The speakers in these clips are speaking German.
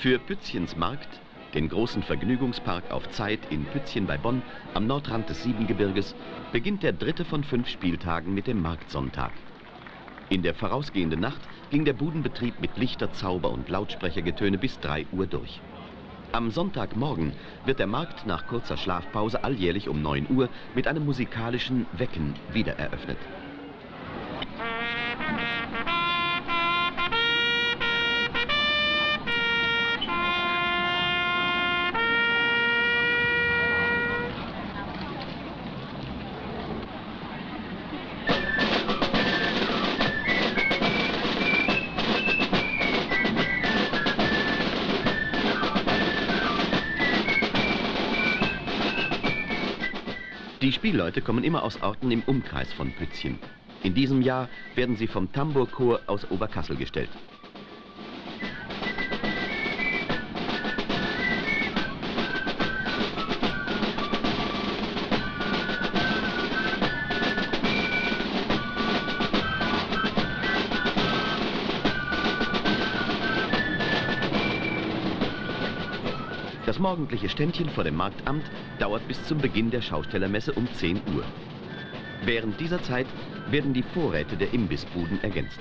Für Pützchens Markt, den großen Vergnügungspark auf Zeit in Pützchen bei Bonn am Nordrand des Siebengebirges, beginnt der dritte von fünf Spieltagen mit dem Marktsonntag. In der vorausgehenden Nacht ging der Budenbetrieb mit Lichterzauber und Lautsprechergetöne bis 3 Uhr durch. Am Sonntagmorgen wird der Markt nach kurzer Schlafpause alljährlich um 9 Uhr mit einem musikalischen Wecken wiedereröffnet. Spielleute kommen immer aus Orten im Umkreis von Pützchen. In diesem Jahr werden sie vom Tambourchor aus Oberkassel gestellt. Das morgendliche Ständchen vor dem Marktamt dauert bis zum Beginn der Schaustellermesse um 10 Uhr. Während dieser Zeit werden die Vorräte der Imbissbuden ergänzt.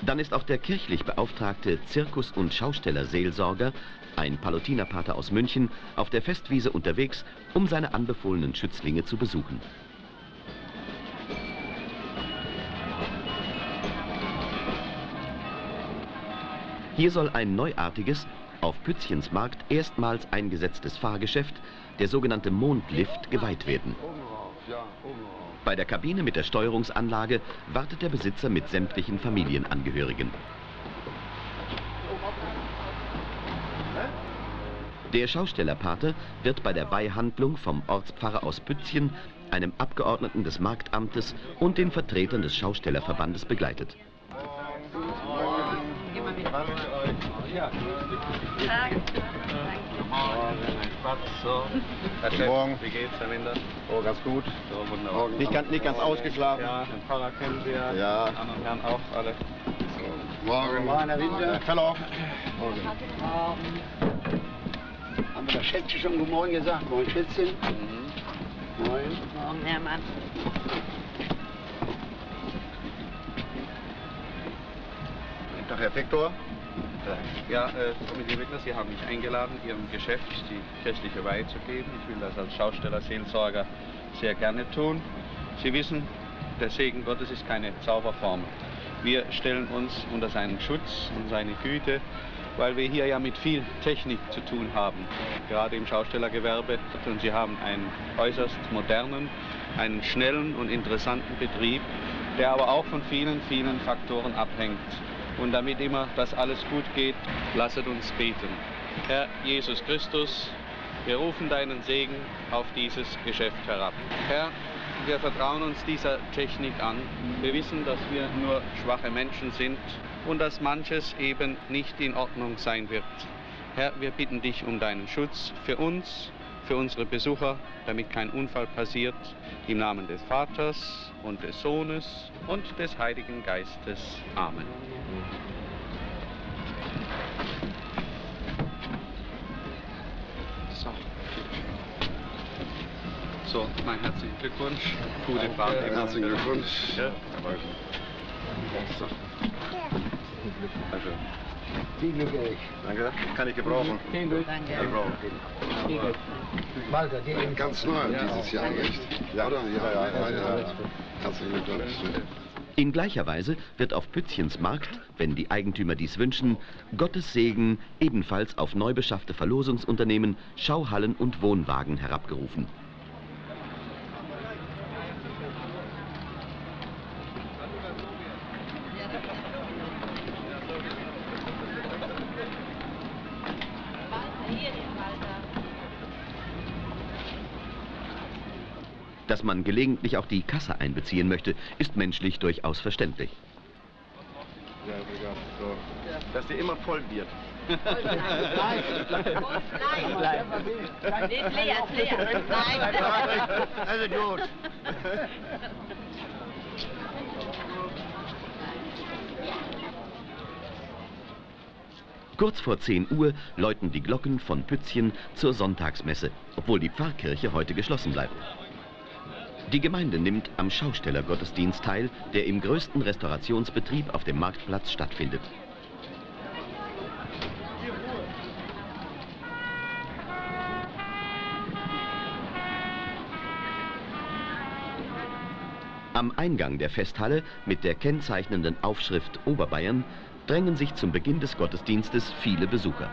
Dann ist auch der kirchlich beauftragte Zirkus- und Schaustellerseelsorger, ein Palutinerpater aus München, auf der Festwiese unterwegs, um seine anbefohlenen Schützlinge zu besuchen. Hier soll ein neuartiges, auf Pützchens Markt erstmals eingesetztes Fahrgeschäft, der sogenannte Mondlift, geweiht werden. Bei der Kabine mit der Steuerungsanlage wartet der Besitzer mit sämtlichen Familienangehörigen. Der Schaustellerpater wird bei der Weihhandlung vom Ortspfarrer aus Pützchen, einem Abgeordneten des Marktamtes und den Vertretern des Schaustellerverbandes begleitet. Ja. Tag. So, Herr Chef, Morgen. wie geht's, Herr Winder? Oh, ganz gut. So, wunderbar. Nicht ganz, nicht ganz ausgeschlafen. Ja, den Pfarrer kennen Sie ja. Ja. Die anderen Herren auch alle. Morgen. Morgen, Herr Winter. Hallo. Morgen. Haben wir das Schätzchen schon Guten Morgen gesagt? Moin Schätzchen. Mhm. Moin. Morgen, Hermann. Guten Tag, Herr Viktor. Ja, äh, Komitee Wittner, Sie haben mich eingeladen, Ihrem Geschäft die kirchliche Weihe zu geben. Ich will das als Schausteller, Seelsorger sehr gerne tun. Sie wissen, der Segen Gottes ist keine Zauberformel. Wir stellen uns unter seinen Schutz und seine Güte, weil wir hier ja mit viel Technik zu tun haben, gerade im Schaustellergewerbe. Und Sie haben einen äußerst modernen, einen schnellen und interessanten Betrieb, der aber auch von vielen, vielen Faktoren abhängt. Und damit immer das alles gut geht, lasset uns beten. Herr Jesus Christus, wir rufen deinen Segen auf dieses Geschäft herab. Herr, wir vertrauen uns dieser Technik an. Wir wissen, dass wir nur schwache Menschen sind und dass manches eben nicht in Ordnung sein wird. Herr, wir bitten dich um deinen Schutz für uns, für unsere Besucher, damit kein Unfall passiert. Im Namen des Vaters und des Sohnes und des Heiligen Geistes. Amen. So. So, mein herzlichen Glückwunsch. Gute Fahrt. Herzlichen Glückwunsch. Ja. So. Danke. Viel Glück, Erich. Danke. Kann ich gebrauchen. Viel Glück. Kann ich Danke. gebrauchen. Viel Glück. Walter, dir eben. Ganz neu dieses Jahr, nicht? Ja, oder? Ja, ja, ja. ja. Herzlichen Glückwunsch. In gleicher Weise wird auf Pützchens Markt, wenn die Eigentümer dies wünschen, Gottes Segen ebenfalls auf neu beschaffte Verlosungsunternehmen, Schauhallen und Wohnwagen herabgerufen. Dass man gelegentlich auch die Kasse einbeziehen möchte, ist menschlich durchaus verständlich. Dass die immer voll wird. Nein. Nein. Ist leer, ist leer. Nein. Also gut. Kurz vor 10 Uhr läuten die Glocken von Pützchen zur Sonntagsmesse, obwohl die Pfarrkirche heute geschlossen bleibt. Die Gemeinde nimmt am Schaustellergottesdienst teil, der im größten Restaurationsbetrieb auf dem Marktplatz stattfindet. Am Eingang der Festhalle mit der kennzeichnenden Aufschrift Oberbayern drängen sich zum Beginn des Gottesdienstes viele Besucher.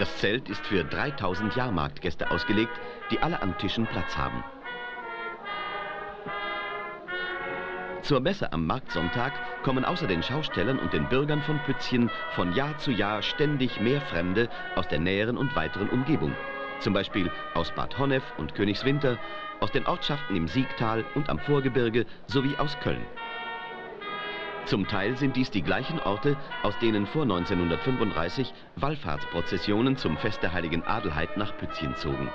Das Zelt ist für 3000 Jahrmarktgäste ausgelegt, die alle an Tischen Platz haben. Zur Messe am Marktsonntag kommen außer den Schaustellern und den Bürgern von Pützchen von Jahr zu Jahr ständig mehr Fremde aus der näheren und weiteren Umgebung. Zum Beispiel aus Bad Honnef und Königswinter, aus den Ortschaften im Siegtal und am Vorgebirge sowie aus Köln. Zum Teil sind dies die gleichen Orte, aus denen vor 1935 Wallfahrtsprozessionen zum Fest der heiligen Adelheid nach Pützchen zogen.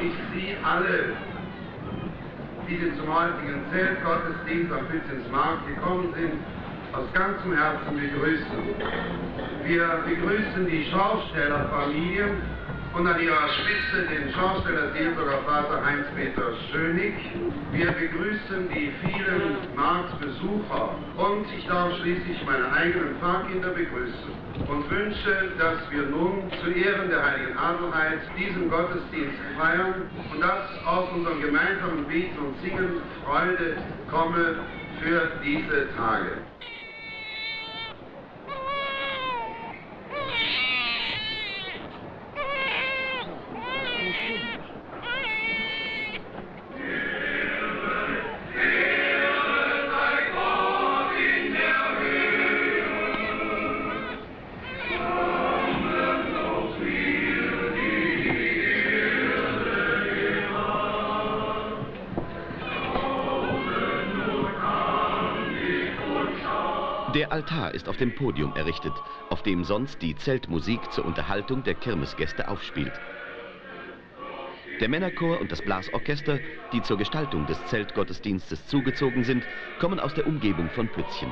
Ich Sie alle, die zum heutigen Zeltgottesdienst am Pützchensmarkt gekommen sind, aus ganzem Herzen begrüßen. Wir begrüßen die Schaustellerfamilie und an ihrer Spitze den Schausteller Seelsorger Vater Heinz-Peter Schönig. Wir begrüßen die vielen Marktbesucher und ich darf schließlich meine eigenen Pfarrkinder begrüßen und wünsche, dass wir nun zu Ehren der Heiligen Adelheid diesen Gottesdienst feiern und dass aus unserem gemeinsamen Beten und Singen Freude komme für diese Tage. Ist auf dem Podium errichtet, auf dem sonst die Zeltmusik zur Unterhaltung der Kirmesgäste aufspielt. Der Männerchor und das Blasorchester, die zur Gestaltung des Zeltgottesdienstes zugezogen sind, kommen aus der Umgebung von Pützchen.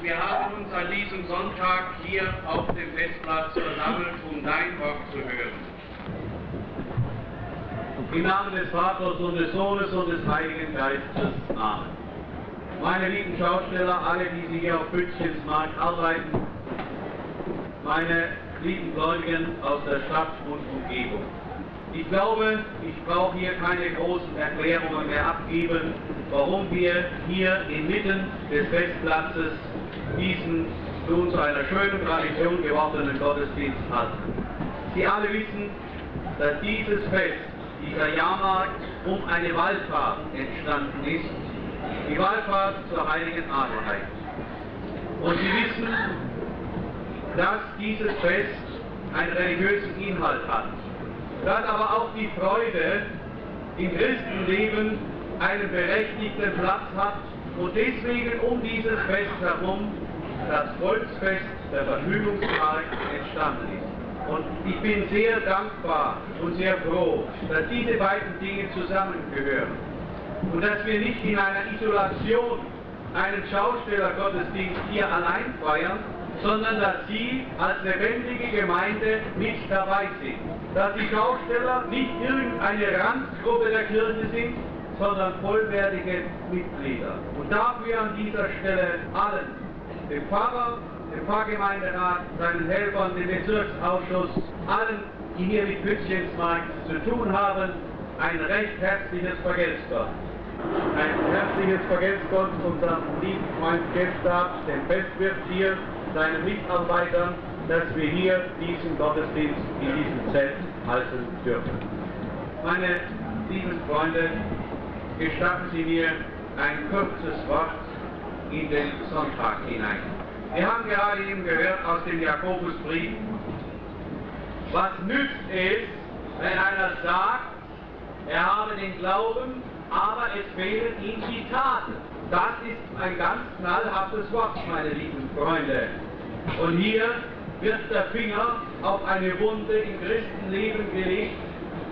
Wir haben uns an diesem Sonntag hier auf dem Festplatz versammelt, um dein Wort zu hören. Im Namen des Vaters und des Sohnes und des Heiligen Geistes. Amen. Meine lieben Schausteller, alle, die Sie hier auf Pützchensmarkt arbeiten, meine lieben Gläubigen aus der Stadt und Umgebung. Ich glaube, ich brauche hier keine großen Erklärungen mehr abgeben, warum wir hier inmitten des Festplatzes diesen nun zu einer schönen Tradition gewordenen Gottesdienst hatten. Sie alle wissen, dass dieses Fest dieser Jahrmarkt um eine Wallfahrt entstanden ist, die Wallfahrt zur heiligen Adelheid. Und Sie wissen, dass dieses Fest einen religiösen Inhalt hat, dass aber auch die Freude im Christenleben einen berechtigten Platz hat Und deswegen um dieses Fest herum das Volksfest der Vergnügungspark entstanden ist. Und ich bin sehr dankbar und sehr froh, dass diese beiden Dinge zusammengehören. Und dass wir nicht in einer Isolation einen Schaustellergottesdienst hier allein feiern, sondern dass Sie als lebendige Gemeinde mit dabei sind. Dass die Schausteller nicht irgendeine Randgruppe der Kirche sind, sondern vollwertige Mitglieder. Und dafür an dieser Stelle allen, dem Pfarrer, dem Pfarrgemeinderat, seinen Helfern, dem Bezirksausschuss, allen, die hier mit Pützchensmarkt zu tun haben, ein recht herzliches Vergelt's Gott. Ein herzliches Vergelt's Gott unserem lieben Freund Gestab, dem Festwirt hier, seinen Mitarbeitern, dass wir hier diesen Gottesdienst in diesem Zelt halten dürfen. Meine lieben Freunde, gestatten Sie mir ein kurzes Wort in den Sonntag hinein. Wir haben gerade eben gehört aus dem Jakobusbrief, was nützt es, wenn einer sagt, er habe den Glauben, aber es fehlen ihm die Taten. Das ist ein ganz knallhartes Wort, meine lieben Freunde. Und hier wird der Finger auf eine Wunde im Christenleben gelegt,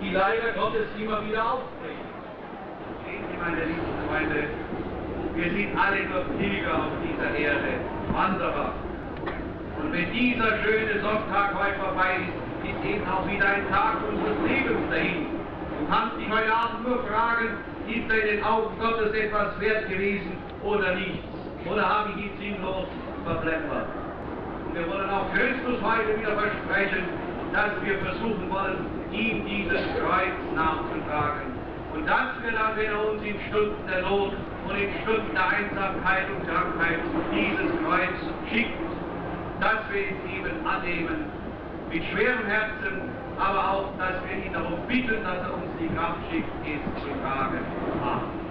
die leider Gottes immer wieder aufbricht. Sehen Sie, meine lieben Freunde, wir sind alle nur Pilger auf dieser Erde, Wanderer. Und wenn dieser schöne Sonntag heute vorbei ist, ist eben auch wieder ein Tag unseres Lebens dahin. Du kannst dich heute Abend nur fragen, ist er in den Augen Gottes etwas wert gewesen oder nichts? Oder habe ich ihn sinnlos verplempert? Und wir wollen auch Christus heute wieder versprechen, dass wir versuchen wollen, ihm dieses Kreuz nachzutragen. Und wenn er uns in Stunden der Not und in Stunden der Einsamkeit und Krankheit dieses Kreuz schickt, dass wir es eben annehmen, mit schwerem Herzen, aber auch, dass wir ihn darum bitten, dass er uns die Kraft schickt, es zu tragen. Amen.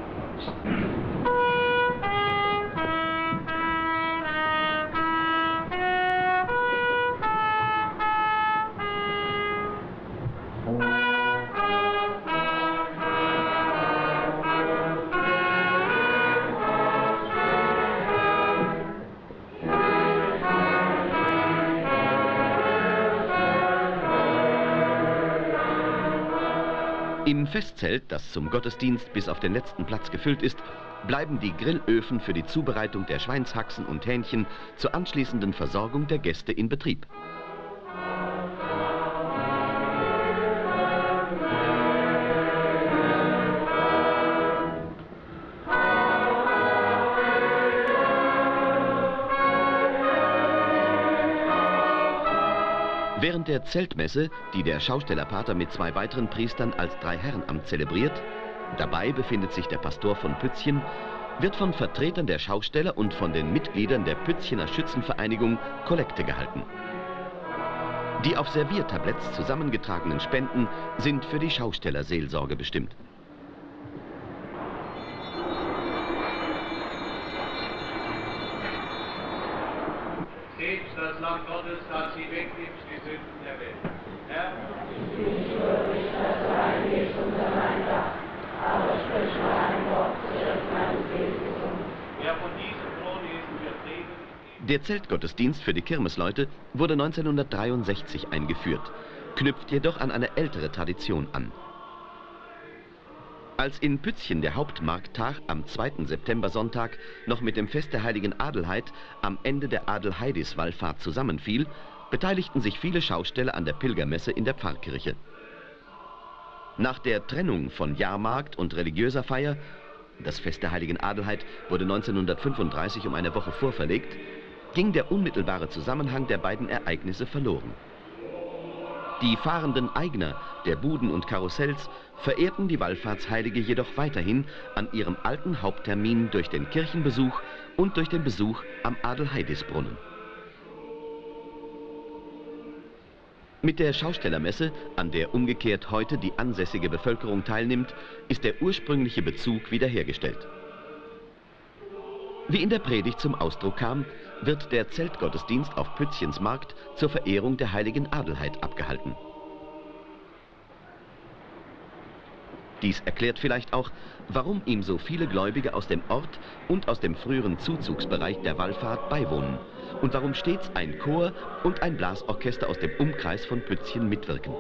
Im Festzelt, das zum Gottesdienst bis auf den letzten Platz gefüllt ist, bleiben die Grillöfen für die Zubereitung der Schweinshaxen und Hähnchen zur anschließenden Versorgung der Gäste in Betrieb. Während der Zeltmesse, die der Schaustellerpater mit zwei weiteren Priestern als Dreiherrenamt zelebriert, dabei befindet sich der Pastor von Pützchen, wird von Vertretern der Schausteller und von den Mitgliedern der Pützchener Schützenvereinigung Kollekte gehalten. Die auf Serviertabletts zusammengetragenen Spenden sind für die Schaustellerseelsorge bestimmt. Gottes, das sie wegnimmt, die Sünden der Welt. Der Zeltgottesdienst für die Kirmesleute wurde 1963 eingeführt, knüpft jedoch an eine ältere Tradition an. Als in Pützchen der Hauptmarkttag am 2. September-Sonntag noch mit dem Fest der heiligen Adelheid am Ende der Adelheidis-Wallfahrt zusammenfiel, beteiligten sich viele Schausteller an der Pilgermesse in der Pfarrkirche. Nach der Trennung von Jahrmarkt und religiöser Feier, das Fest der heiligen Adelheid wurde 1935 um eine Woche vorverlegt, ging der unmittelbare Zusammenhang der beiden Ereignisse verloren. Die fahrenden Eigner der Buden und Karussells verehrten die Wallfahrtsheilige jedoch weiterhin an ihrem alten Haupttermin durch den Kirchenbesuch und durch den Besuch am Adelheidisbrunnen. Mit der Schaustellermesse, an der umgekehrt heute die ansässige Bevölkerung teilnimmt, ist der ursprüngliche Bezug wiederhergestellt. Wie in der Predigt zum Ausdruck kam, wird der Zeltgottesdienst auf Pützchens Markt zur Verehrung der heiligen Adelheid abgehalten. Dies erklärt vielleicht auch, warum ihm so viele Gläubige aus dem Ort und aus dem früheren Zuzugsbereich der Wallfahrt beiwohnen und warum stets ein Chor und ein Blasorchester aus dem Umkreis von Pützchen mitwirken.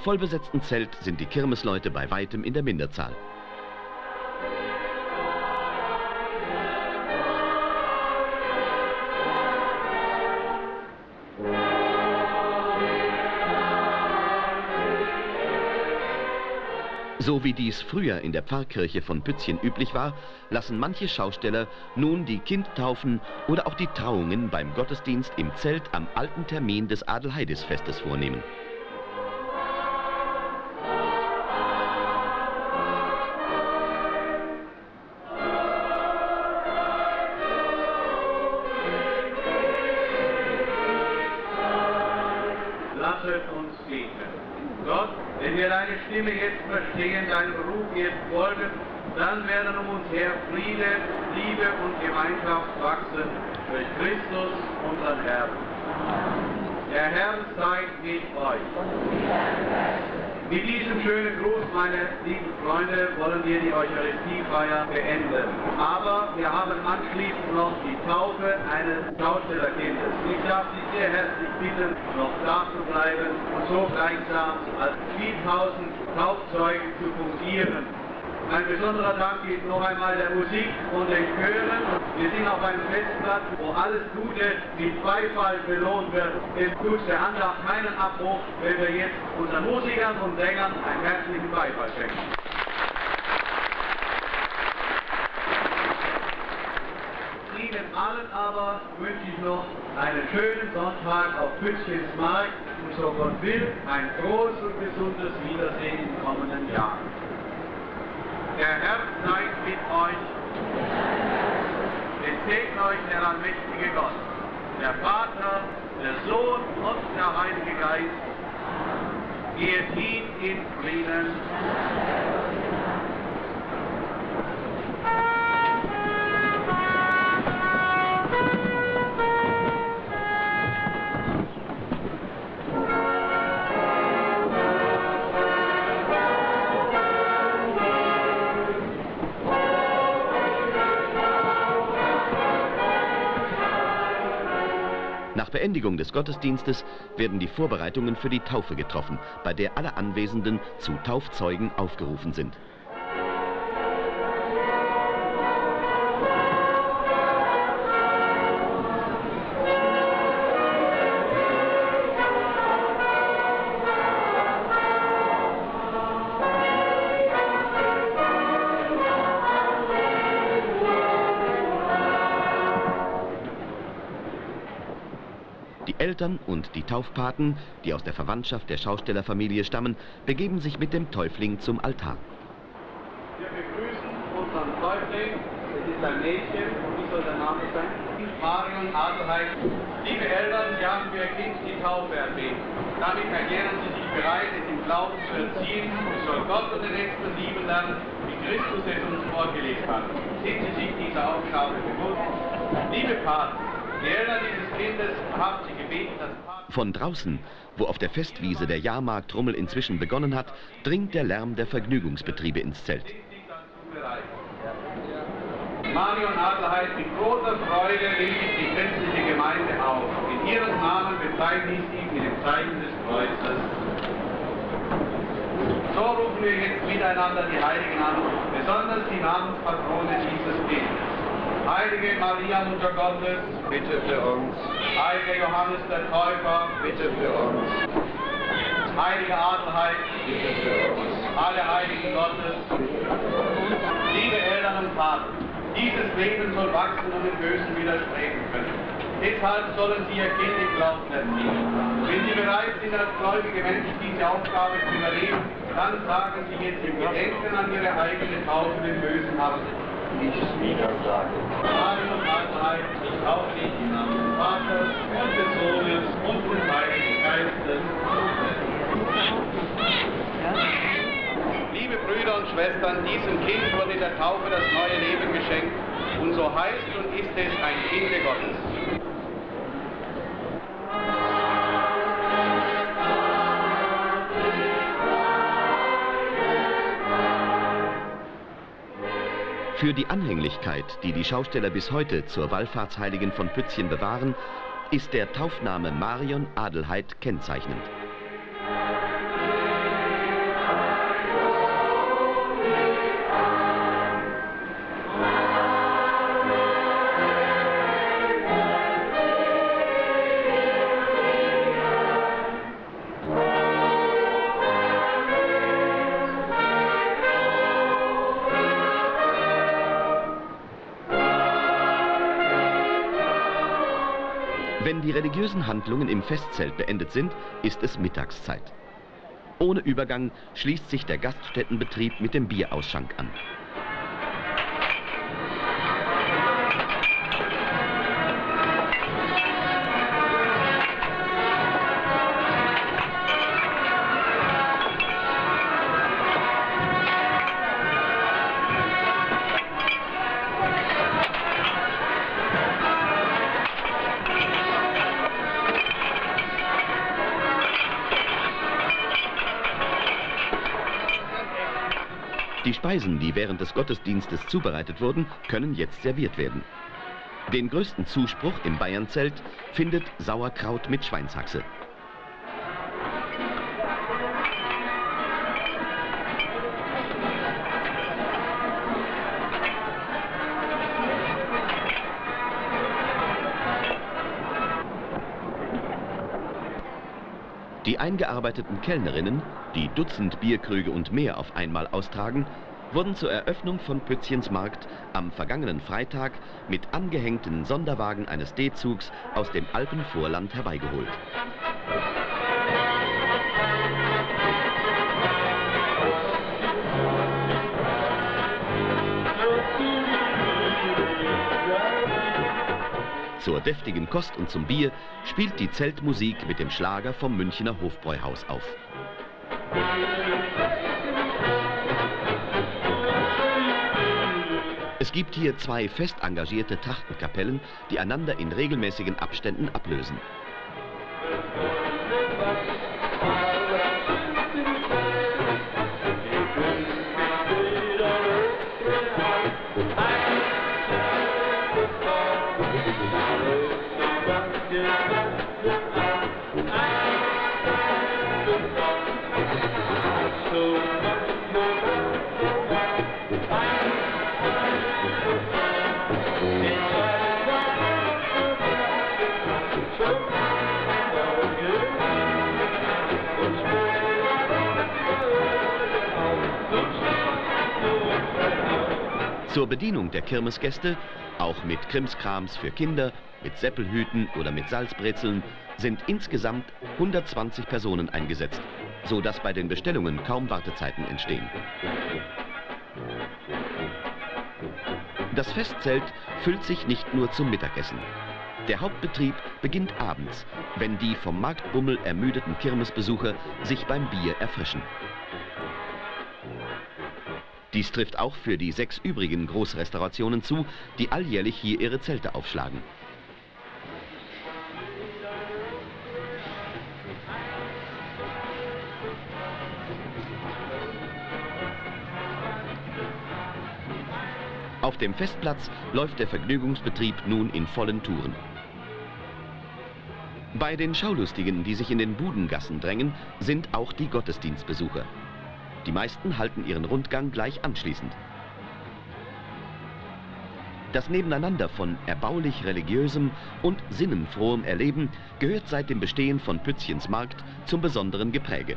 Vollbesetzten Zelt sind die Kirmesleute bei weitem in der Minderzahl. So wie dies früher in der Pfarrkirche von Pützchen üblich war, lassen manche Schausteller nun die Kindtaufen oder auch die Trauungen beim Gottesdienst im Zelt am alten Termin des Adelheidisfestes vornehmen. Verstehen, deinem Ruf jetzt folgen, dann werden um uns her Friede, Liebe und Gemeinschaft wachsen durch Christus, unseren Herrn. Der Herr sei mit euch. Mit diesem schönen Gruß, meine lieben Freunde, wollen wir die Eucharistiefeier beenden. Aber wir haben anschließend noch die Taufe eines Schaustellerkindes. Ich darf Sie sehr herzlich bitten, noch da zu bleiben und so gleichsam als 4000 Taufzeugen zu fungieren. Ein besonderer Dank geht noch einmal der Musik und den Chören. Wir sind auf einem Festplatz, wo alles Gute mit Beifall belohnt wird. Es tut der Andacht keinen Abbruch, wenn wir jetzt unseren Musikern und Sängern einen herzlichen Beifall schenken. Ihnen allen aber wünsche ich noch einen schönen Sonntag auf Pützchens Markt und so Gott will, ein frohes und gesundes Wiedersehen im kommenden Jahr. Der Herr sei mit euch. Es segne euch der allmächtige Gott, der Vater, der Sohn und der Heilige Geist. Geht hin in Frieden. Beendigung des Gottesdienstes werden die Vorbereitungen für die Taufe getroffen, bei der alle Anwesenden zu Taufzeugen aufgerufen sind. Eltern und die Taufpaten, die aus der Verwandtschaft der Schaustellerfamilie stammen, begeben sich mit dem Täufling zum Altar. Wir begrüßen unseren Täufling. Es ist ein Mädchen. Wie soll der Name sein? Marion Adelheid. Liebe Eltern, Sie haben für Ihr Kind die Taufe erbeten. Damit erklären Sie sich bereit, es im Glauben zu erziehen. Es soll Gott und den Nächsten lieben lernen, wie Christus es uns vorgelegt hat. Sind Sie sich dieser Aufgabe bewusst? Liebe Paten, die Eltern dieses Kindes haben Paten... Von draußen, wo auf der Festwiese der Jahrmarktrummel inzwischen begonnen hat, dringt der Lärm der Vergnügungsbetriebe ins Zelt. Marion Adelheid, mit großer Freude rief ich die christliche Gemeinde auf. In ihrem Namen bezeichne ich sie mit dem Zeichen des Kreuzes. So rufen wir jetzt miteinander die Heiligen an, besonders die Namenspatrone dieses Kindes. Heilige Maria, Mutter Gottes, Bitte für uns, Heiliger Johannes der Täufer, bitte für uns, heilige Adelheid, alle Heiligen Gottes, liebe Eltern und Vater, dieses Leben soll wachsen und dem Bösen widerstreben können. Deshalb sollen Sie Ihr Kind im Glauben erziehen. Wenn Sie bereit sind, als gläubige Menschen diese Aufgabe zu übernehmen, dann sagen Sie jetzt im Gedenken an Ihre eigene Taufe den Bösen ab. Nichts wieder Geistes. Liebe Brüder und Schwestern, diesem Kind wurde in der Taufe das neue Leben geschenkt und so heißt und ist es ein Kind Gottes. Für die Anhänglichkeit, die die Schausteller bis heute zur Wallfahrtsheiligen von Pützchen bewahren, ist der Taufname Marion Adelheid kennzeichnend. Religiösen Handlungen im Festzelt beendet sind, ist es Mittagszeit. Ohne Übergang schließt sich der Gaststättenbetrieb mit dem Bierausschank an. Die Speisen, die während des Gottesdienstes zubereitet wurden, können jetzt serviert werden. Den größten Zuspruch im Bayernzelt findet Sauerkraut mit Schweinshaxe. Eingearbeiteten Kellnerinnen, die Dutzend Bierkrüge und mehr auf einmal austragen, wurden zur Eröffnung von Pützchens Markt am vergangenen Freitag mit angehängten Sonderwagen eines D-Zugs aus dem Alpenvorland herbeigeholt. Zur deftigen Kost und zum Bier spielt die Zeltmusik mit dem Schlager vom Münchner Hofbräuhaus auf. Es gibt hier zwei fest engagierte Trachtenkapellen, die einander in regelmäßigen Abständen ablösen. Zur Bedienung der Kirmesgäste, auch mit Krimskrams für Kinder, mit Seppelhüten oder mit Salzbrezeln, sind insgesamt 120 Personen eingesetzt, so dass bei den Bestellungen kaum Wartezeiten entstehen. Das Festzelt füllt sich nicht nur zum Mittagessen. Der Hauptbetrieb beginnt abends, wenn die vom Marktbummel ermüdeten Kirmesbesucher sich beim Bier erfrischen. Dies trifft auch für die sechs übrigen Großrestaurationen zu, die alljährlich hier ihre Zelte aufschlagen. Auf dem Festplatz läuft der Vergnügungsbetrieb nun in vollen Touren. Bei den Schaulustigen, die sich in den Budengassen drängen, sind auch die Gottesdienstbesucher. Die meisten halten ihren Rundgang gleich anschließend. Das Nebeneinander von erbaulich religiösem und sinnenfrohem Erleben gehört seit dem Bestehen von Pützchens Markt zum besonderen Gepräge.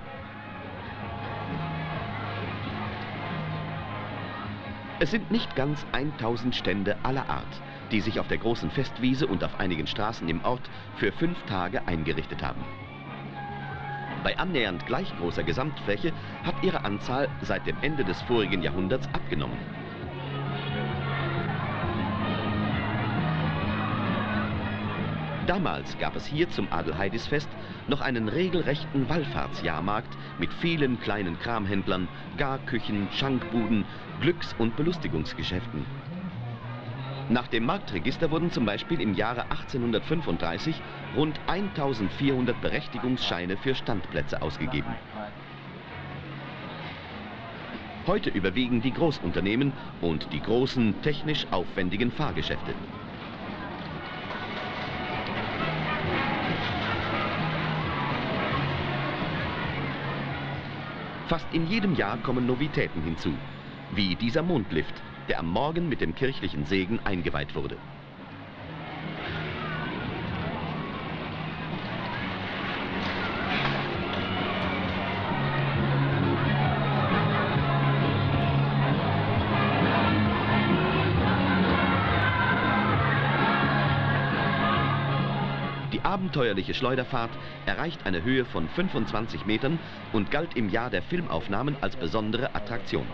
Es sind nicht ganz 1000 Stände aller Art, die sich auf der großen Festwiese und auf einigen Straßen im Ort für fünf Tage eingerichtet haben. Bei annähernd gleich großer Gesamtfläche hat ihre Anzahl seit dem Ende des vorigen Jahrhunderts abgenommen. Damals gab es hier zum Adelheidisfest noch einen regelrechten Wallfahrtsjahrmarkt mit vielen kleinen Kramhändlern, Garküchen, Schankbuden, Glücks- und Belustigungsgeschäften. Nach dem Marktregister wurden zum Beispiel im Jahre 1835 rund 1400 Berechtigungsscheine für Standplätze ausgegeben. Heute überwiegen die Großunternehmen und die großen, technisch aufwendigen Fahrgeschäfte. Fast in jedem Jahr kommen Novitäten hinzu, wie dieser Mondlift, der am Morgen mit dem kirchlichen Segen eingeweiht wurde. Die abenteuerliche Schleuderfahrt erreicht eine Höhe von 25 Metern und galt im Jahr der Filmaufnahmen als besondere Attraktion.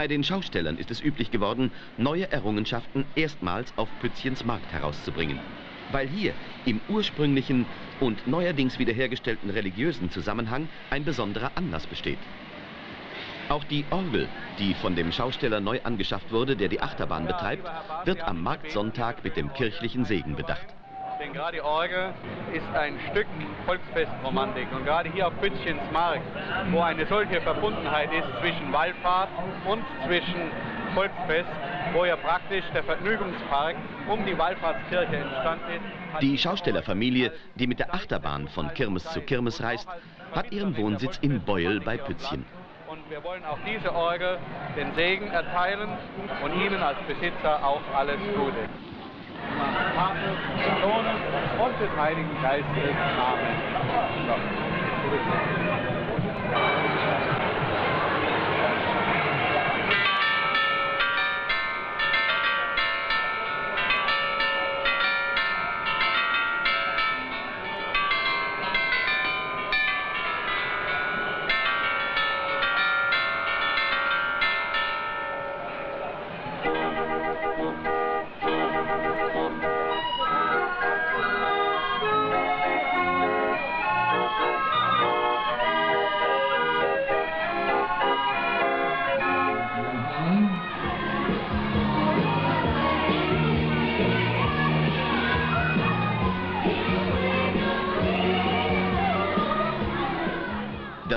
Bei den Schaustellern ist es üblich geworden, neue Errungenschaften erstmals auf Pützchens Markt herauszubringen. Weil hier im ursprünglichen und neuerdings wiederhergestellten religiösen Zusammenhang ein besonderer Anlass besteht. Auch die Orgel, die von dem Schausteller neu angeschafft wurde, der die Achterbahn betreibt, wird am Marktsonntag mit dem kirchlichen Segen bedacht. Denn gerade die Orgel ist ein Stück Volksfestromantik. Und gerade hier auf Pützchens Markt, wo eine solche Verbundenheit ist zwischen Wallfahrt und zwischen Volksfest, wo ja praktisch der Vergnügungspark um die Wallfahrtskirche entstanden ist. Die Schaustellerfamilie, die mit der Achterbahn von Kirmes zu Kirmes reist, hat ihren Wohnsitz in Beuel bei Pützchen. Und wir wollen auch diese Orgel den Segen erteilen und Ihnen als Besitzer auch alles Gute. Vaters, des Sohnes und des Heiligen Geistes. Amen.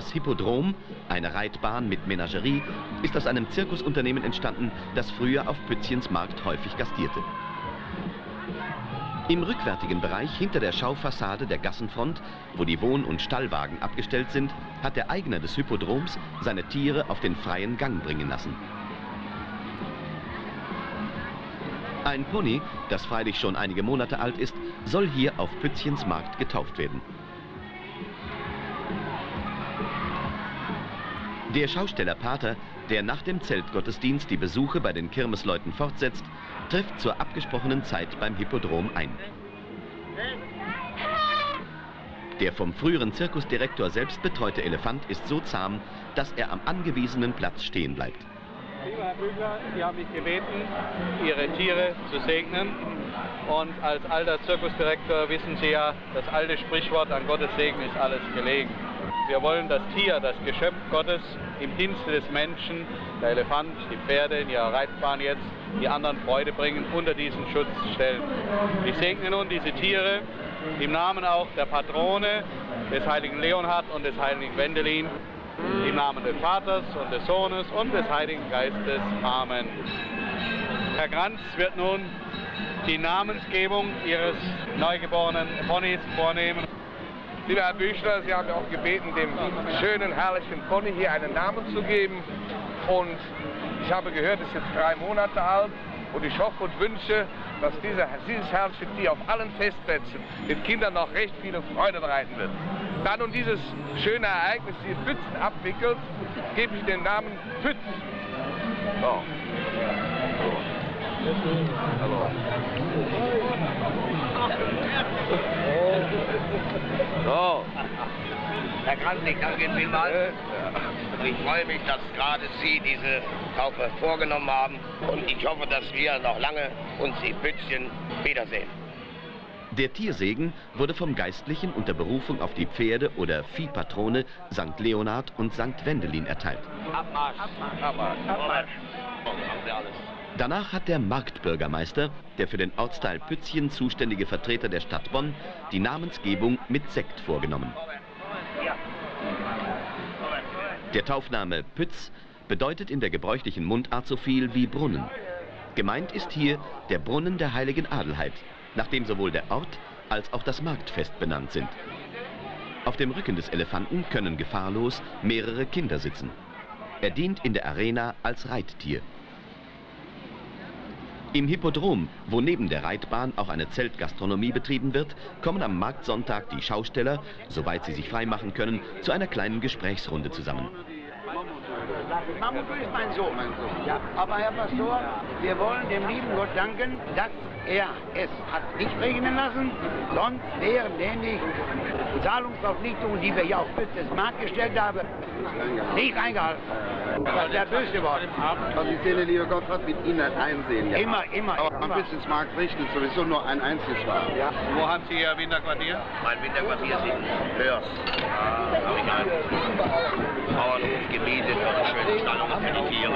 Das Hippodrom, eine Reitbahn mit Menagerie, ist aus einem Zirkusunternehmen entstanden, das früher auf Pützchens Markt häufig gastierte. Im rückwärtigen Bereich hinter der Schaufassade der Gassenfront, wo die Wohn- und Stallwagen abgestellt sind, hat der Eigner des Hippodroms seine Tiere auf den freien Gang bringen lassen. Ein Pony, das freilich schon einige Monate alt ist, soll hier auf Pützchens Markt getauft werden. Der Schausteller Pater, der nach dem Zeltgottesdienst die Besuche bei den Kirmesleuten fortsetzt, trifft zur abgesprochenen Zeit beim Hippodrom ein. Der vom früheren Zirkusdirektor selbst betreute Elefant ist so zahm, dass er am angewiesenen Platz stehen bleibt. Lieber Herr Bügler, Sie haben mich gebeten, Ihre Tiere zu segnen. Und als alter Zirkusdirektor wissen Sie ja, das alte Sprichwort, an Gottes Segen ist alles gelegen. Wir wollen das Tier, das Geschöpf Gottes im Dienste des Menschen, der Elefant, die Pferde ihrer Reitbahn jetzt, die anderen Freude bringen, unter diesen Schutz stellen. Ich segne nun diese Tiere im Namen auch der Patrone, des heiligen Leonhard und des heiligen Wendelin, im Namen des Vaters und des Sohnes und des Heiligen Geistes. Amen. Herr Kranz wird nun die Namensgebung Ihres neugeborenen Ponys vornehmen. Lieber Herr Büchler, Sie haben auch gebeten, dem schönen, herrlichen Pony hier einen Namen zu geben. Und ich habe gehört, es ist jetzt drei Monate alt. Und ich hoffe und wünsche, dass dieser, dieses herrliche Tier auf allen Festplätzen den Kindern noch recht viele Freude bereiten wird. Da nun dieses schöne Ereignis hier in Pützen abwickelt, gebe ich den Namen Pütz. So. Hallo. So. Herr Kranz, ich danke Ihnen vielmals. Und ich freue mich, dass gerade Sie diese Taufe vorgenommen haben. Und ich hoffe, dass wir noch lange uns in Pützchen wiedersehen. Der Tiersegen wurde vom Geistlichen unter Berufung auf die Pferde- oder Viehpatrone St. Leonhard und St. Wendelin erteilt. Abmarsch. Abmarsch. Abmarsch. Alles. Danach hat der Marktbürgermeister, der für den Ortsteil Pützchen zuständige Vertreter der Stadt Bonn, die Namensgebung mit Sekt vorgenommen. Der Taufname Pütz bedeutet in der gebräuchlichen Mundart so viel wie Brunnen. Gemeint ist hier der Brunnen der heiligen Adelheid, nach dem sowohl der Ort als auch das Marktfest benannt sind. Auf dem Rücken des Elefanten können gefahrlos mehrere Kinder sitzen. Er dient in der Arena als Reittier. Im Hippodrom, wo neben der Reitbahn auch eine Zeltgastronomie betrieben wird, kommen am Marktsonntag die Schausteller, soweit sie sich freimachen können, zu einer kleinen Gesprächsrunde zusammen. Mamutu ist mein Sohn. Ja, aber Herr Pastor, wir wollen dem lieben Gott danken, dass er es hat nicht regnen lassen, sonst wären nämlich Zahlungsverpflichtungen, die wir ja auf Bützes Markt gestellt haben, nicht eingehalten. Das wäre böse geworden. Also die Szene, liebe Gott, hat mit Ihnen einsehen. Ja. Immer, immer, Aber am. Businessmarkt richtet sowieso nur ein einziges Schwarz. Ja. Wo haben Sie Ihr Winterquartier? Mein Winterquartier ist in Hörs. Da habe ich ein Bauernhof gemietet, also schöne Die Tiere.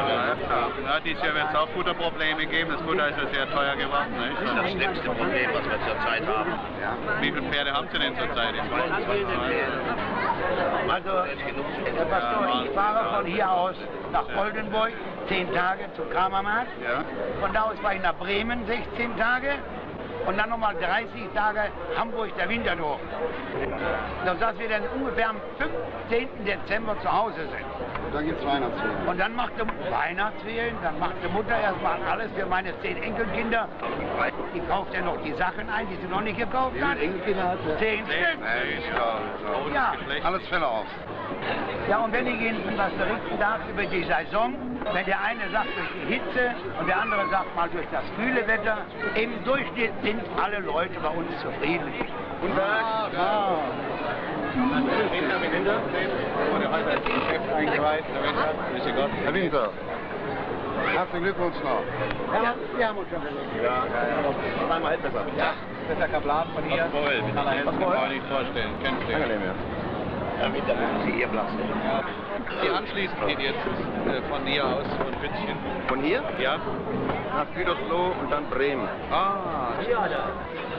Ja, dieses Jahr wird es auch Futterprobleme geben. Das Futter ist ja sehr teuer geworden. Nicht? Das ist das schlimmste Problem, was wir zurzeit haben. Wie viele Pferde haben Sie denn zurzeit? Also, Herr Pastor, ich fahre von hier aus nach Oldenburg, 10 Tage zum Kramermarkt. Von da aus fahre ich nach Bremen, 16 Tage. Und dann nochmal 30 Tage Hamburg, der Winterdorf. Dass wir dann ungefähr am 15. Dezember zu Hause sind. Und dann gibt es Weihnachtsferien. Und dann macht die Weihnachtsferien, dann macht die Mutter erstmal alles für meine zehn Enkelkinder. Die kauft ja noch die Sachen ein, die sie noch nicht gekauft Wie hat. viele Enkelkinder hat er? Zehn Stück. Ja, Ja. Alles Fälle auf. Ja, und wenn ich Ihnen was berichten darf über die Saison, wenn der eine sagt durch die Hitze und der andere sagt mal durch das kühle Wetter, im Durchschnitt sind alle Leute bei uns zufrieden. Guten Tag. Ja. Herr Winter, herzlichen Glückwunsch noch. Ja, wir haben uns schon gesehen. Ja, ja, ja. Zweimal hält besser. Ja. Das ist der Kaplan von hier. Wohl, Mit aller Hände kann man nicht vorstellen. Kennst du? Angenehm, ja. Damit dann Sie Ihr Platz nehmen. Die anschließend geht jetzt äh, von hier aus von Pützchen. Von hier Ja. nach Gütersloh und dann Bremen. Ah.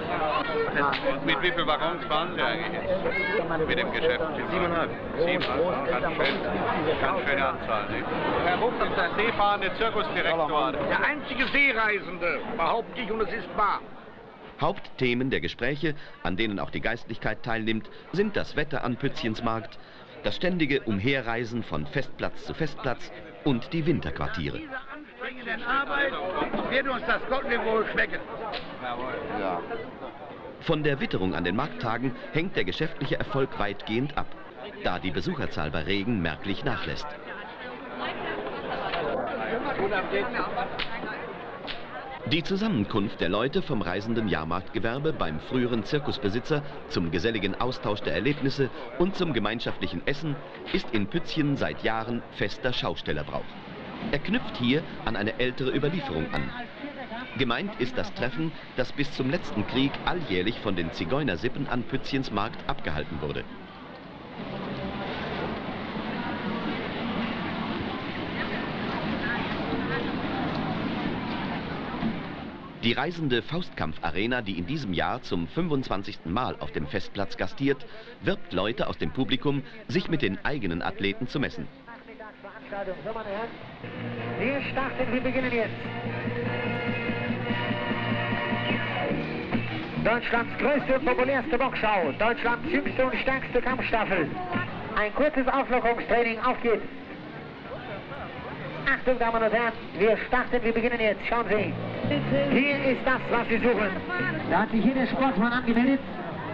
Und mit wie vielen Waggons fahren Sie eigentlich jetzt? Mit dem Geschäft? Siebeneinhalb. Siebeneinhalb. Ganz schön. Ganz schöne Anzahl. Nicht? Herr Rupp ist der seefahrende Zirkusdirektor. Der einzige Seereisende, behaupte ich, und es ist wahr. Hauptthemen der Gespräche, an denen auch die Geistlichkeit teilnimmt, sind das Wetter an Pützchensmarkt, das ständige Umherreisen von Festplatz zu Festplatz und die Winterquartiere. Dieser anstrengenden Arbeit wird uns das Gottlieb wohl schmecken. Ja. Von der Witterung an den Markttagen hängt der geschäftliche Erfolg weitgehend ab, da die Besucherzahl bei Regen merklich nachlässt. Die Zusammenkunft der Leute vom reisenden Jahrmarktgewerbe beim früheren Zirkusbesitzer zum geselligen Austausch der Erlebnisse und zum gemeinschaftlichen Essen ist in Pützchen seit Jahren fester Schaustellerbrauch. Er knüpft hier an eine ältere Überlieferung an. Gemeint ist das Treffen, das bis zum letzten Krieg alljährlich von den Zigeunersippen an Pützchens Markt abgehalten wurde. Die reisende Faustkampf-Arena, die in diesem Jahr zum 25. Mal auf dem Festplatz gastiert, wirbt Leute aus dem Publikum, sich mit den eigenen Athleten zu messen. Wir starten, wir beginnen jetzt. Deutschlands größte und populärste Boxschau, Deutschlands jüngste und stärkste Kampfstaffel. Ein kurzes Auflockerungstraining, auf geht's. Achtung, Damen und Herren, wir starten, wir beginnen jetzt. Schauen Sie. Hier ist das, was Sie suchen. Da hat sich hier der Sportsmann angemeldet.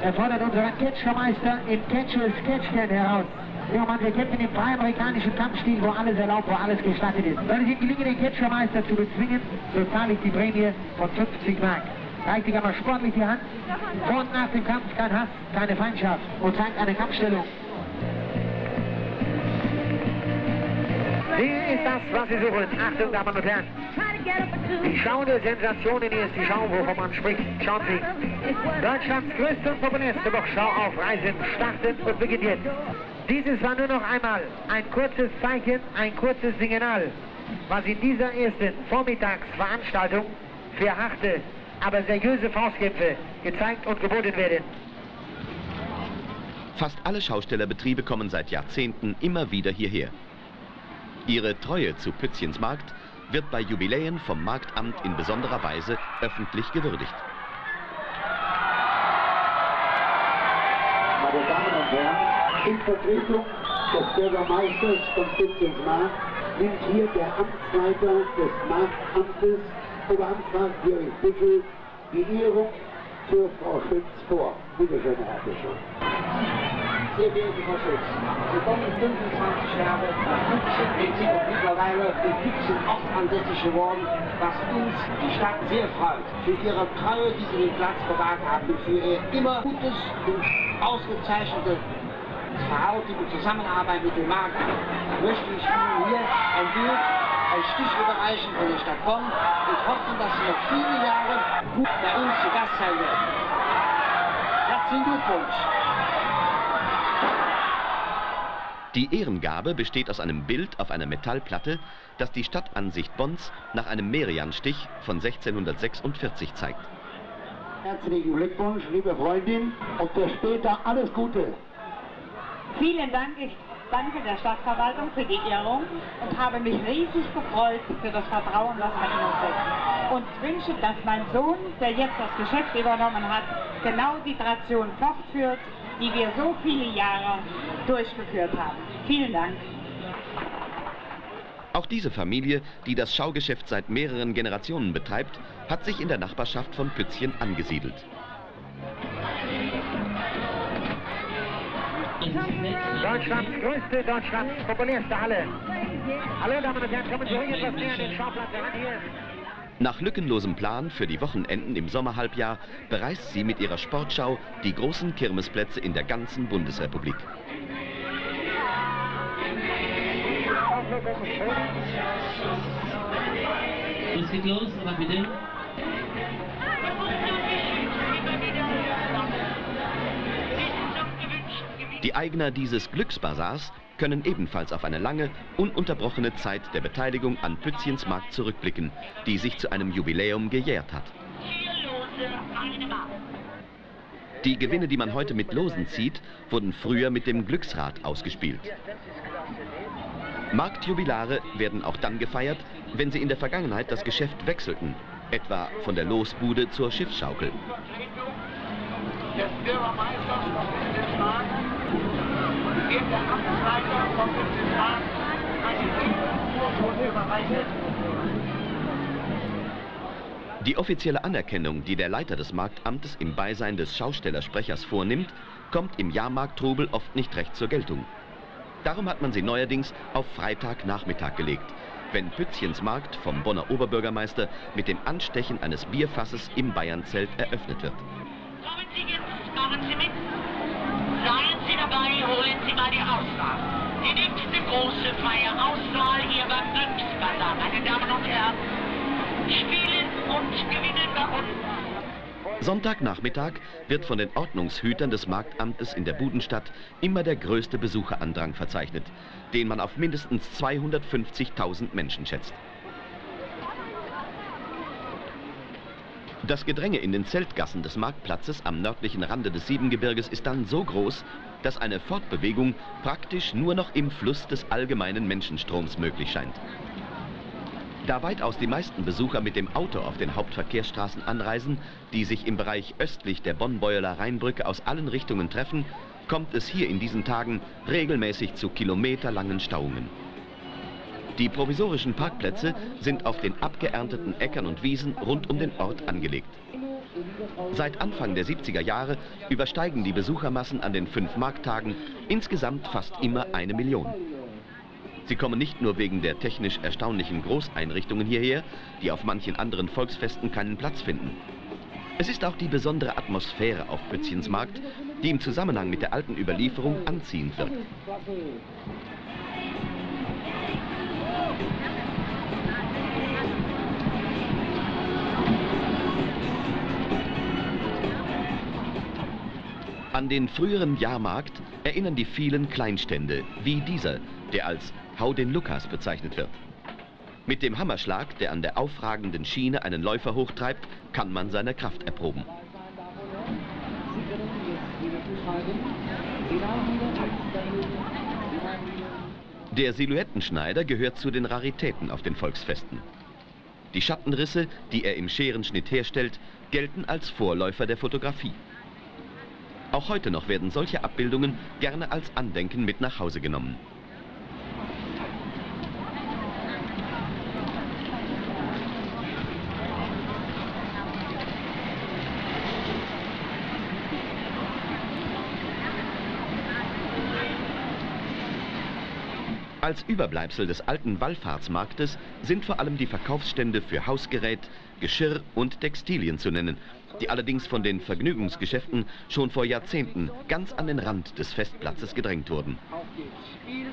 Er fordert unseren Catchermeister im Catches Catchcan heraus. Ja, Mann, wir kämpfen im freien-amerikanischen Kampfstil, wo alles erlaubt, wo alles gestattet ist. Soll es Ihnen gelingen, den Catchermeister zu bezwingen, so zahle ich die Prämie von 50 Mark. Reicht ich aber sportlich die Hand. Vor und nach dem Kampf kein Hass, keine Feindschaft und zeigt eine Kampfstellung. Hier ist das, was Sie suchen. Achtung, Damen und Herren. Die Schau der Sensationen hier ist die Schau, wovon man spricht. Schauen Sie. Deutschlands größte und populärste Boxschau auf Reisen startet und beginnt jetzt. Dieses war nur noch einmal ein kurzes Zeichen, ein kurzes Signal, was in dieser ersten Vormittagsveranstaltung für harte, aber seriöse Faustkämpfe gezeigt und geboten werden. Fast alle Schaustellerbetriebe kommen seit Jahrzehnten immer wieder hierher. Ihre Treue zu Pützchens Markt wird bei Jubiläen vom Marktamt in besonderer Weise öffentlich gewürdigt. Meine Damen und Herren, in Vertretung des Bürgermeisters von Pützchens Markt nimmt hier der Amtsleiter des Marktamtes, Oberamtsrat Georg Bickel, die Ehrung für Frau Schütz vor. Bitte schön, Herr Bischof. Sehr geehrte Frau Schütz, Sie kommen 25 Jahre nach wir sind auch mittlerweile in Pützchen oft ansässig geworden, was uns die Stadt sehr freut. Für Ihre Treue, die Sie den Platz bewahrt haben, für Ihr immer gutes und ausgezeichnetes Verhalten und Zusammenarbeit mit dem Markt möchte ich Ihnen hier ein Bild, ein Stich überreichen von der Stadt Bonn und hoffen, dass Sie noch viele Jahre gut bei uns zu Gast sein werden. Herzlichen Glückwunsch! Die Ehrengabe besteht aus einem Bild auf einer Metallplatte, das die Stadtansicht Bonns nach einem Merian-Stich von 1646 zeigt. Herzlichen Glückwunsch, liebe Freundin, und für später alles Gute. Vielen Dank. Ich danke der Stadtverwaltung für die Ehrung und habe mich riesig gefreut für das Vertrauen, das man in uns setzt. Und wünsche, dass mein Sohn, der jetzt das Geschäft übernommen hat, genau die Tradition fortführt, die wir so viele Jahre durchgeführt haben. Vielen Dank. Auch diese Familie, die das Schaugeschäft seit mehreren Generationen betreibt, hat sich in der Nachbarschaft von Pützchen angesiedelt. Deutschlands größte, Deutschlands populärste Halle. Hallo, Damen und Herren, kommen Sie ruhig etwas näher an den Schauplatz heran hier. Nach lückenlosem Plan für die Wochenenden im Sommerhalbjahr bereist sie mit ihrer Sportschau die großen Kirmesplätze in der ganzen Bundesrepublik. Es geht los, aber bitte. Die Eigner dieses Glücksbasars können ebenfalls auf eine lange, ununterbrochene Zeit der Beteiligung an Pützchens Markt zurückblicken, die sich zu einem Jubiläum gejährt hat. Die Gewinne, die man heute mit Losen zieht, wurden früher mit dem Glücksrad ausgespielt. Marktjubilare werden auch dann gefeiert, wenn sie in der Vergangenheit das Geschäft wechselten, etwa von der Losbude zur Schiffsschaukel. Westfalen, dem der Amtsleiter von Westfalen eine Urkunde überreicht. Die offizielle Anerkennung, die der Leiter des Marktamtes im Beisein des Schaustellersprechers vornimmt, kommt im Jahrmarkttrubel oft nicht recht zur Geltung. Darum hat man sie neuerdings auf Freitagnachmittag gelegt, wenn Pützchens Markt vom Bonner Oberbürgermeister mit dem Anstechen eines Bierfasses im Bayernzelt eröffnet wird. Kommen Sie jetzt, machen Sie mit. Seien Sie dabei, holen Sie mal die Auswahl. Die nächste große Feier Auswahl hier beim Glücksbazar, meine Damen und Herren. Spielen und gewinnen bei uns. Sonntagnachmittag wird von den Ordnungshütern des Marktamtes in der Budenstadt immer der größte Besucherandrang verzeichnet, den man auf mindestens 250.000 Menschen schätzt. Das Gedränge in den Zeltgassen des Marktplatzes am nördlichen Rande des Siebengebirges ist dann so groß, dass eine Fortbewegung praktisch nur noch im Fluss des allgemeinen Menschenstroms möglich scheint. Da weitaus die meisten Besucher mit dem Auto auf den Hauptverkehrsstraßen anreisen, die sich im Bereich östlich der Bonn-Beueler Rheinbrücke aus allen Richtungen treffen, kommt es hier in diesen Tagen regelmäßig zu kilometerlangen Stauungen. Die provisorischen Parkplätze sind auf den abgeernteten Äckern und Wiesen rund um den Ort angelegt. Seit Anfang der 70er Jahre übersteigen die Besuchermassen an den fünf Markttagen insgesamt fast immer eine Million. Sie kommen nicht nur wegen der technisch erstaunlichen Großeinrichtungen hierher, die auf manchen anderen Volksfesten keinen Platz finden. Es ist auch die besondere Atmosphäre auf Pützchens Markt, die im Zusammenhang mit der alten Überlieferung anziehend wirkt. An den früheren Jahrmarkt erinnern die vielen Kleinstände, wie dieser, der als Hau den Lukas bezeichnet wird. Mit dem Hammerschlag, der an der aufragenden Schiene einen Läufer hochtreibt, kann man seine Kraft erproben. Der Silhouettenschneider gehört zu den Raritäten auf den Volksfesten. Die Schattenrisse, die er im Scherenschnitt herstellt, gelten als Vorläufer der Fotografie. Auch heute noch werden solche Abbildungen gerne als Andenken mit nach Hause genommen. Als Überbleibsel des alten Wallfahrtsmarktes sind vor allem die Verkaufsstände für Hausgerät, Geschirr und Textilien zu nennen, die allerdings von den Vergnügungsgeschäften schon vor Jahrzehnten ganz an den Rand des Festplatzes gedrängt wurden.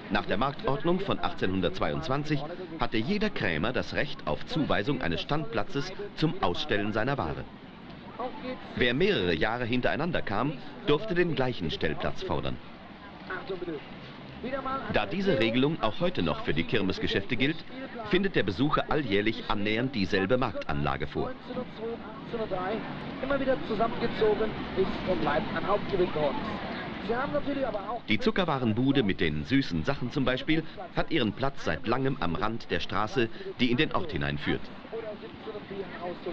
Nach der Marktordnung von 1822 hatte jeder Krämer das Recht auf Zuweisung eines Standplatzes zum Ausstellen seiner Ware. Wer mehrere Jahre hintereinander kam, durfte den gleichen Stellplatz fordern. Da diese Regelung auch heute noch für die Kirmesgeschäfte gilt, findet der Besucher alljährlich annähernd dieselbe Marktanlage vor. immer wieder zusammengezogen ist und bleibt ein Hauptgewinn. Die Zuckerwarenbude mit den süßen Sachen zum Beispiel hat ihren Platz seit langem am Rand der Straße, die in den Ort hineinführt.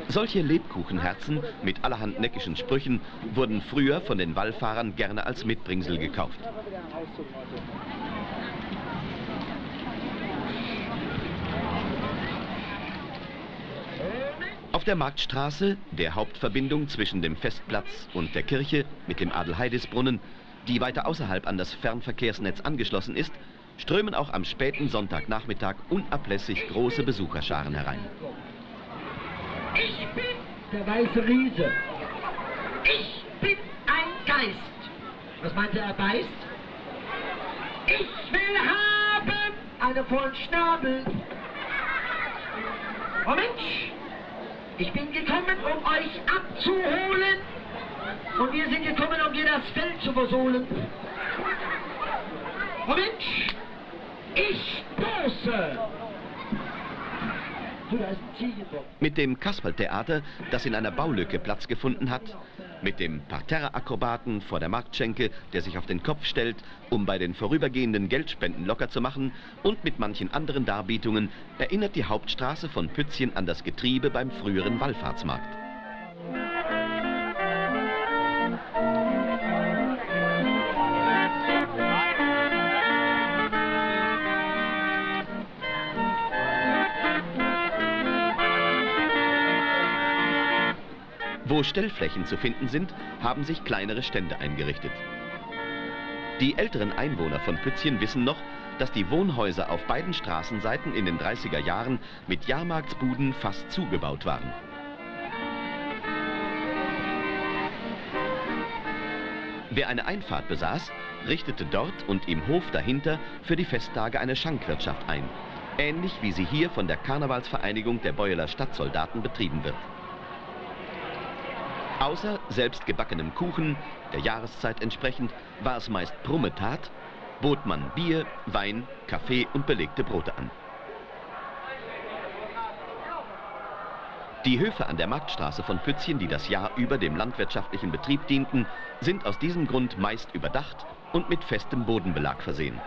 Solche Lebkuchenherzen mit allerhand neckischen Sprüchen wurden früher von den Wallfahrern gerne als Mitbringsel gekauft. Auf der Marktstraße, der Hauptverbindung zwischen dem Festplatz und der Kirche mit dem Adelheidisbrunnen, die weiter außerhalb an das Fernverkehrsnetz angeschlossen ist, strömen auch am späten Sonntagnachmittag unablässig große Besucherscharen herein. Ich bin der weiße Riese. Ich bin ein Geist. Was meint er, er beißt? Ich will haben einen vollen Schnabel. Mensch, ich bin gekommen, um euch abzuholen. Und wir sind gekommen, um dir das Feld zu versohlen. Oh Mensch, ich stoße. Mit dem Kasperltheater, das in einer Baulücke Platz gefunden hat, mit dem Parterre-Akrobaten vor der Marktschenke, der sich auf den Kopf stellt, um bei den vorübergehenden Geldspenden locker zu machen und mit manchen anderen Darbietungen erinnert die Hauptstraße von Pützchen an das Getriebe beim früheren Wallfahrtsmarkt. Wo Stellflächen zu finden sind, haben sich kleinere Stände eingerichtet. Die älteren Einwohner von Pützchen wissen noch, dass die Wohnhäuser auf beiden Straßenseiten in den 30er Jahren mit Jahrmarktsbuden fast zugebaut waren. Wer eine Einfahrt besaß, richtete dort und im Hof dahinter für die Festtage eine Schankwirtschaft ein, ähnlich wie sie hier von der Karnevalsvereinigung der Beueler Stadtsoldaten betrieben wird. Außer selbstgebackenem Kuchen, der Jahreszeit entsprechend, war es meist Brummetat, bot man Bier, Wein, Kaffee und belegte Brote an. Die Höfe an der Marktstraße von Pützchen, die das Jahr über dem landwirtschaftlichen Betrieb dienten, sind aus diesem Grund meist überdacht und mit festem Bodenbelag versehen.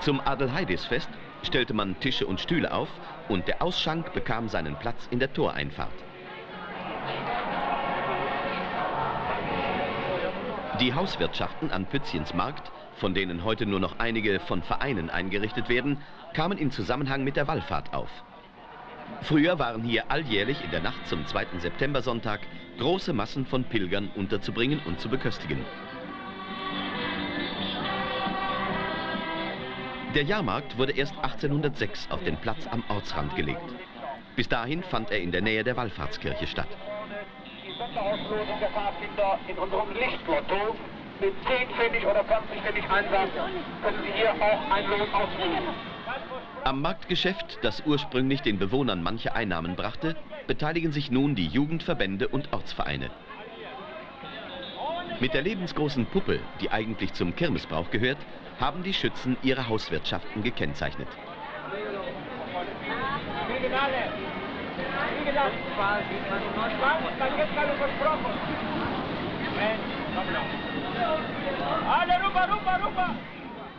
Zum Adelheidisfest stellte man Tische und Stühle auf und der Ausschank bekam seinen Platz in der Toreinfahrt. Die Hauswirtschaften an Pützchens Markt, von denen heute nur noch einige von Vereinen eingerichtet werden, kamen in Zusammenhang mit der Wallfahrt auf. Früher waren hier alljährlich in der Nacht zum 2. Septembersonntag große Massen von Pilgern unterzubringen und zu beköstigen. Der Jahrmarkt wurde erst 1806 auf den Platz am Ortsrand gelegt. Bis dahin fand er in der Nähe der Wallfahrtskirche statt. Die Sonderauslosung der Pfadfinder in unserem Lichtlotto mit 10 Pfennig oder 20 Pfennig Einsatz können Sie hier auch einen Lohn ausrufen. Am Marktgeschäft, das ursprünglich den Bewohnern manche Einnahmen brachte, beteiligen sich nun die Jugendverbände und Ortsvereine. Mit der lebensgroßen Puppe, die eigentlich zum Kirmesbrauch gehört, haben die Schützen ihre Hauswirtschaften gekennzeichnet.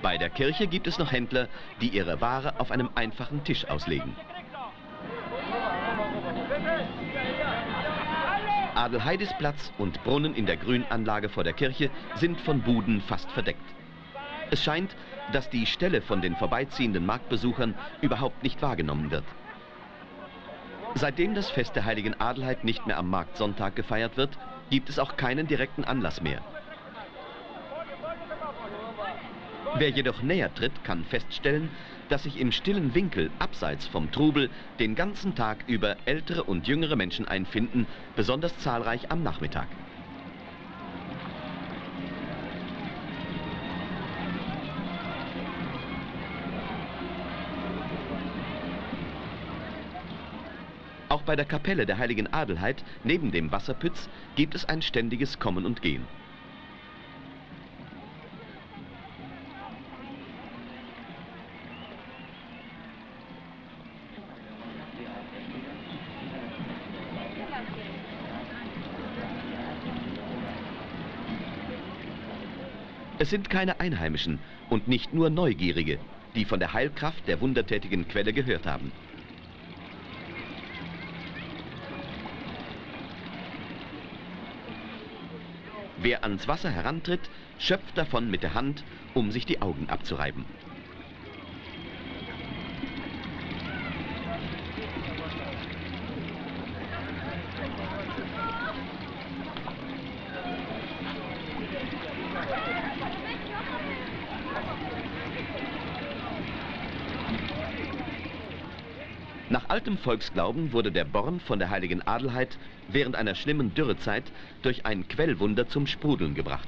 Bei der Kirche gibt es noch Händler, die ihre Ware auf einem einfachen Tisch auslegen. Adelheidisplatz und Brunnen in der Grünanlage vor der Kirche sind von Buden fast verdeckt. Es scheint, dass die Stelle von den vorbeiziehenden Marktbesuchern überhaupt nicht wahrgenommen wird. Seitdem das Fest der heiligen Adelheid nicht mehr am Marktsonntag gefeiert wird, gibt es auch keinen direkten Anlass mehr. Wer jedoch näher tritt, kann feststellen, dass sich im stillen Winkel abseits vom Trubel den ganzen Tag über ältere und jüngere Menschen einfinden, besonders zahlreich am Nachmittag. Bei der Kapelle der heiligen Adelheid neben dem Wasserpütz gibt es ein ständiges Kommen und Gehen. Es sind keine Einheimischen und nicht nur Neugierige, die von der Heilkraft der wundertätigen Quelle gehört haben. Wer ans Wasser herantritt, schöpft davon mit der Hand, um sich die Augen abzureiben. Nach altem Volksglauben wurde der Born von der heiligen Adelheid während einer schlimmen Dürrezeit durch ein Quellwunder zum Sprudeln gebracht.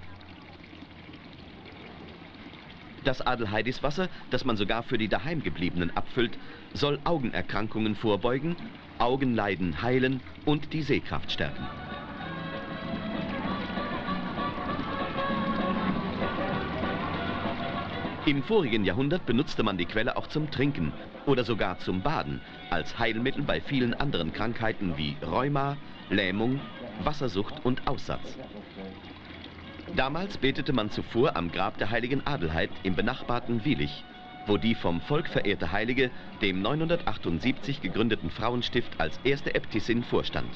Das Adelheidiswasser, das man sogar für die Daheimgebliebenen abfüllt, soll Augenerkrankungen vorbeugen, Augenleiden heilen und die Sehkraft stärken. Im vorigen Jahrhundert benutzte man die Quelle auch zum Trinken oder sogar zum Baden, als Heilmittel bei vielen anderen Krankheiten wie Rheuma, Lähmung, Wassersucht und Aussatz. Damals betete man zuvor am Grab der heiligen Adelheid im benachbarten Wielich, wo die vom Volk verehrte Heilige dem 978 gegründeten Frauenstift als erste Äbtissin vorstand.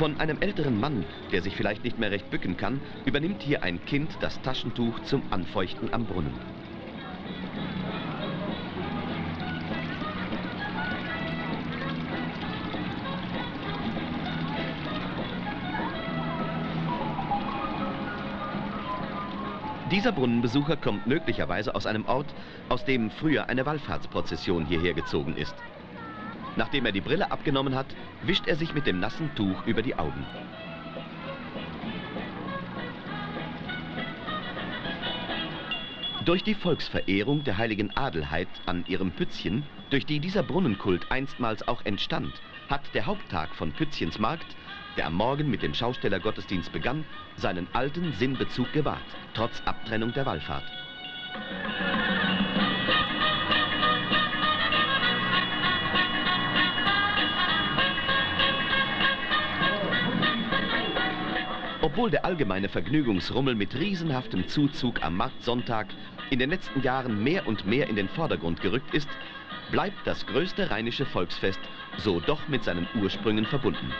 Von einem älteren Mann, der sich vielleicht nicht mehr recht bücken kann, übernimmt hier ein Kind das Taschentuch zum Anfeuchten am Brunnen. Dieser Brunnenbesucher kommt möglicherweise aus einem Ort, aus dem früher eine Wallfahrtsprozession hierher gezogen ist. Nachdem er die Brille abgenommen hat, wischt er sich mit dem nassen Tuch über die Augen. Durch die Volksverehrung der heiligen Adelheid an ihrem Pützchen, durch die dieser Brunnenkult einstmals auch entstand, hat der Haupttag von Pützchens Markt, der am Morgen mit dem Schaustellergottesdienst begann, seinen alten Sinnbezug gewahrt, trotz Abtrennung der Wallfahrt. Obwohl der allgemeine Vergnügungsrummel mit riesenhaftem Zuzug am Marktsonntag in den letzten Jahren mehr und mehr in den Vordergrund gerückt ist, bleibt das größte rheinische Volksfest so doch mit seinen Ursprüngen verbunden.